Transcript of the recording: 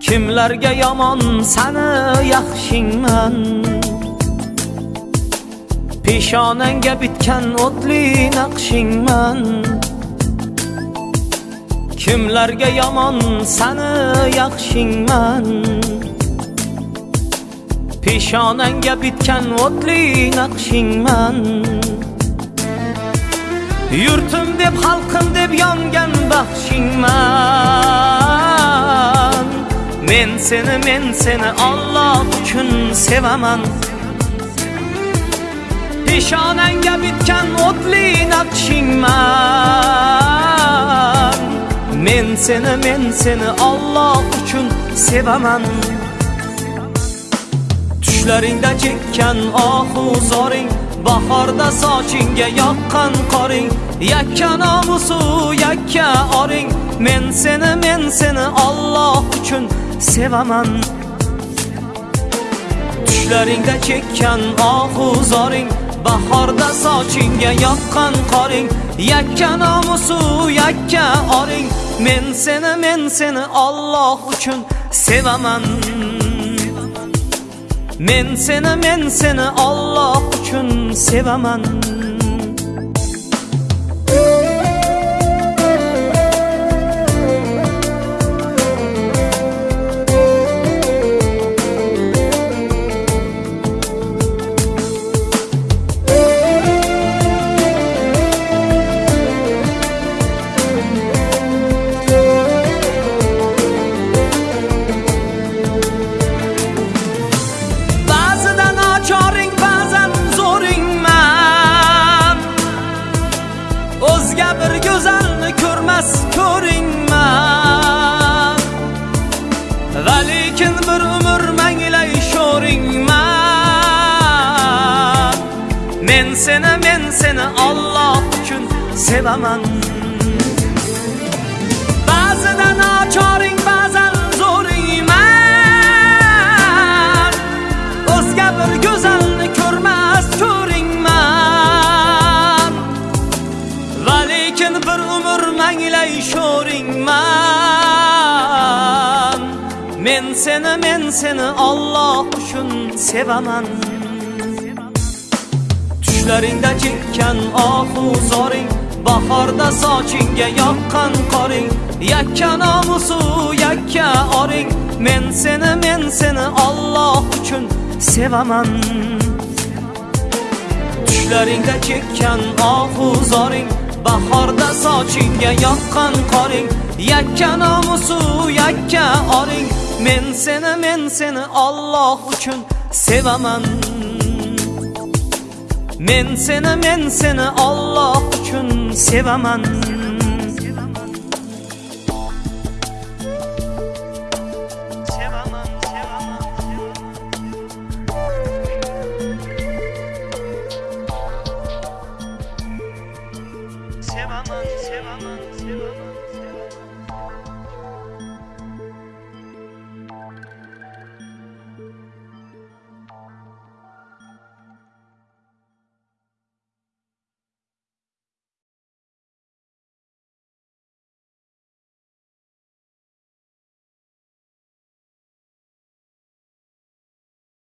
Kimlarga yomon sani yaxshingman? Peshonangga bitgan o'tli naqshingman. Kimlarga yomon sani yaxshingman? Peshonangga bitgan o'tli naqshingman. Yurtim deb xalqim deb yongan baxshingman. Men seni men seni Alloh uchun sevaman. Peshonangga bitgan o'tli naqshingman Men seni men seni Alloh uchun sevaman Tushlaringda chekkan ohu zoring Bahorda sochingga yoqqan qoring Yakka nomusu yakka oring Men seni men seni Alloh uchun sevaman Tushlaringda chekkan ohu zoring Bahorda sochingga yoqqan qoring. Yakka nomusu yakka oring. Men seni men seni Alloh uchun sevaman. Men seni men seni Alloh uchun sevaman. Men seni men seni Alloh uchun sevaman Ba'zida nochoring ba'zan zo'ringman O'zga bir go'zalni ko'rmas ko'ringman Va lekin bir umr manglay sho'ringman Men seni men seni Alloh uchun sevaman Tushlaringda chekkan ohu zoring Bahorda sochingga yoqqan qoring Yakka nomusu yakka oring Men seni men seni Alloh uchun sevaman Tushlaringda chekkan ohu zoring Bahorda sochingga yoqqan qoring Yakka nomusu yakka oring Men seni men seni Alloh uchun sevaman Men seni men seni Alloh uchun Sevaman, sevaman, sevaman, sevaman, sevaman.